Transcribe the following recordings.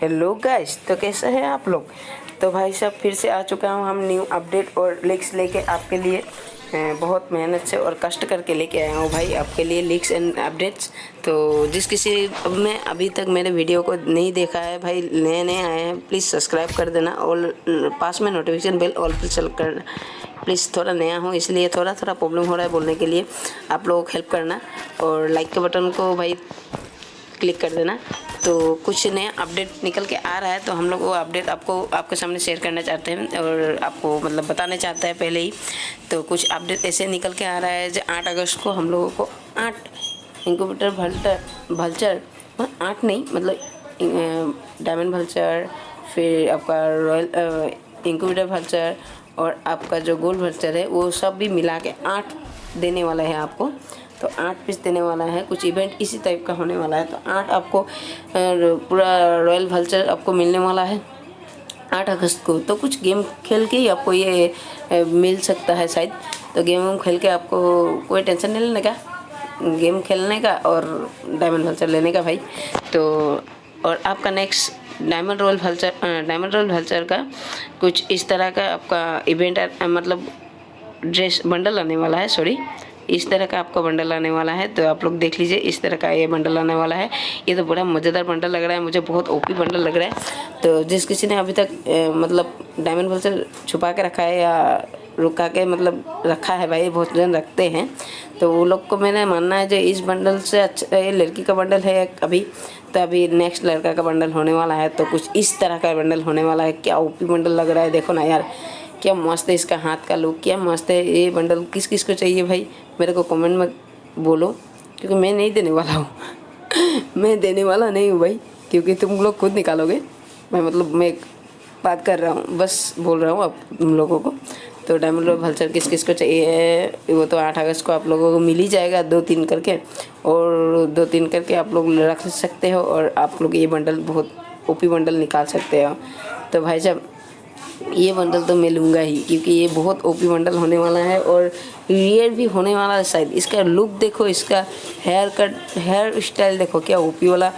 Hello guys तो कैसे हैं आप लोग? तो भाई साहब, फिर से आ चुका हूँ हम न्यू अपडेट और लिक्स लेके आपके लिए बहुत मेहनत से और कष्ट करके लेके आया हूँ भाई आपके लिए लिक्स एंड अपडेट्स तो जिस किसी मैं अभी तक मेरे वीडियो को नहीं देखा है भाई नए नए आए हैं प्लीज़ सब्सक्राइब कर देना और पास में नोटिफिकेशन बेल ऑल पर चल कर प्लीज़ थोड़ा नया हूँ, इसलिए थोड़ा थोड़ा प्रॉब्लम हो रहा है बोलने के लिए आप लोगों को हेल्प करना और लाइक के बटन को भाई क्लिक कर देना। तो कुछ नया अपडेट निकल के आ रहा है तो हम लोग वो अपडेट आपको, आपके सामने शेयर करना चाहते हैं और आपको मतलब बताना चाहते हैं पहले ही। तो कुछ अपडेट ऐसे निकल के आ रहा है जो आठ अगस्त को हम लोगों को आठ इंक्यूबेटर भल्टर भल्चर आठ नहीं मतलब डायमंड भल्चर फिर आपका रॉयल इंक्यूबेटर भल्चर और आपका जो गोल्ड भल्चर है, वो सब भी मिला के आठ देने वाला है आपको। तो आठ पीस देने वाला है, कुछ इवेंट इसी टाइप का होने वाला है। तो आठ आपको पूरा रॉयल वल्चर आपको मिलने वाला है आठ अगस्त को। तो कुछ गेम खेल के ही आपको ये मिल सकता है शायद। तो गेम वेम खेल के आपको कोई टेंशन नहीं लेने का। गेम खेलने का और डायमंड वल्चर लेने का भाई। तो और आपका next diamond royal vulture diamond royal vulture का कुछ इस तरह का आपका इवेंट मतलब ड्रेस बंडल आने वाला है सॉरी इस तरह का आपका बंडल आने वाला है तो आप लोग देख लीजिए इस तरह का ये बंडल आने वाला है। ये तो बड़ा मज़ेदार बंडल लग रहा है मुझे बहुत ओपी बंडल लग रहा है। तो जिस किसी ने अभी तक अ, मतलब डायमंड वल्चर छुपा के रखा है या रुका के मतलब रखा है भाई बहुत जन रखते हैं। तो वो लोग को मैंने मानना है जो इस बंडल से अच्छा ये लड़की का बंडल है अभी तो अभी नेक्स्ट लड़का का बंडल होने वाला है। तो कुछ इस तरह का बंडल होने वाला है। क्या ओपी बंडल लग रहा है देखो ना यार। क्या, मस्त है इसका हाथ का लुक क्या, मस्त है। ये बंडल, किस किस को चाहिए भाई? मेरे को कमेंट में बोलो, क्योंकि मैं नहीं देने वाला हूँ। मैं देने वाला नहीं हूँ भाई, क्योंकि तुम लोग खुद निकालोगे। मैं मतलब मैं बात कर रहा हूँ, बस बोल रहा हूँ आप तुम लोगों को। तो डायमंड रोड भल्चर किस किस को चाहिए वो तो आठ अगस्त को आप लोगों को मिल ही जाएगा दो तीन करके। और दो तीन करके आप लोग रख सकते हो, और आप लोग ये बंडल बहुत ओपी बंडल निकाल सकते हो। तो भाई साहब ये बंडल तो मैं लूँगा ही, क्योंकि ये बहुत ओपी बंडल होने वाला है और रियर भी होने वाला है शायद। इसका लुक देखो, इसका हेयर कट हेयर स्टाइल देखो, क्या ओपी वाला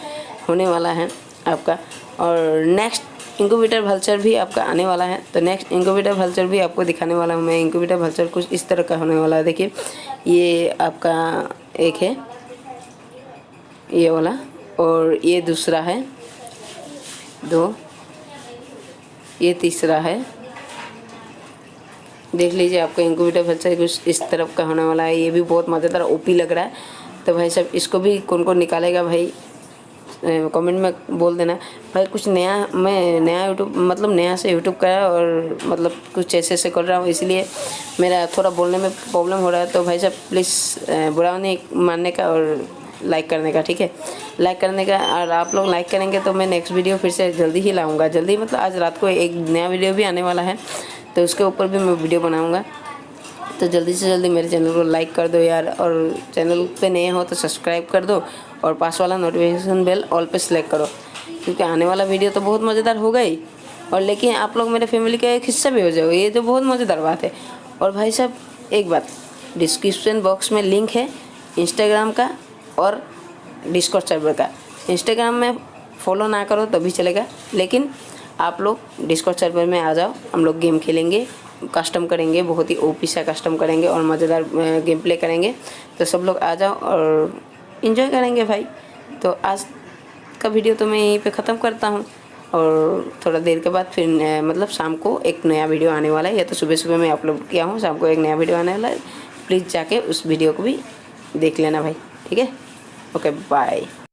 होने वाला है आपका। और नेक्स्ट इंक्यूबेटर भल्चर भी आपका आने वाला है। तो नेक्स्ट इंक्यूबेटर भल्चर भी आपको दिखाने वाला हूँ मैं। इंक्यूबेटर भल्चर कुछ इस तरह का होने वाला है। देखिए, ये आपका एक है, ये वाला, और ये दूसरा है, दो। ये तीसरा है। देख लीजिए आपका इंक्यूबेटर बच्चा कुछ इस तरफ़ का होने वाला है। ये भी बहुत मज़ेदार ओपी लग रहा है। तो भाई साहब, इसको भी कौन कौन निकालेगा भाई? कमेंट में बोल देना। भाई, कुछ नया मैं, नया यूट्यूब मतलब नया से यूट्यूब का है और मतलब कुछ ऐसे ऐसे कर रहा हूँ, इसलिए मेरा थोड़ा बोलने में प्रॉब्लम हो रहा है। तो भाई साहब प्लीज़ बुरा नहीं मानने का और लाइक करने का, ठीक है? लाइक करने का, और आप लोग लाइक करेंगे तो मैं नेक्स्ट वीडियो फिर से जल्दी ही लाऊँगा। जल्दी मतलब आज रात को एक नया वीडियो भी आने वाला है तो उसके ऊपर भी मैं वीडियो बनाऊँगा। तो जल्दी से जल्दी मेरे चैनल को लाइक कर दो यार, और चैनल पे नए हो तो सब्सक्राइब कर दो, और पास वाला नोटिफिकेशन बेल ऑल पे सेलेक्ट करो, क्योंकि आने वाला वीडियो तो बहुत मज़ेदार होगा ही। और लेकिन आप लोग मेरे फैमिली का एक हिस्सा भी हो जाओगे ये तो बहुत मज़ेदार बात है। और भाई साहब, एक बात डिस्क्रिप्शन बॉक्स में लिंक है इंस्टाग्राम का और डिस्कॉर्ड सर्वर का। इंस्टाग्राम में फॉलो ना करो तभी चलेगा। लेकिन आप लोग डिस्कॉर्ड सर्वर में आ जाओ। हम लोग गेम खेलेंगे कस्टम करेंगे, बहुत ही ओपी सा कस्टम करेंगे और मज़ेदार गेम प्ले करेंगे। तो सब लोग आ जाओ और इन्जॉय करेंगे भाई। तो आज का वीडियो तो मैं यहीं पे ख़त्म करता हूँ। और थोड़ा देर के बाद फिर मतलब शाम को एक नया वीडियो आने वाला है। या तो सुबह सुबह मैं अपलोड किया हूँ, शाम को एक नया वीडियो आने वाला है। प्लीज़ जाके उस वीडियो को भी देख लेना भाई। ठीक है? Okay, bye.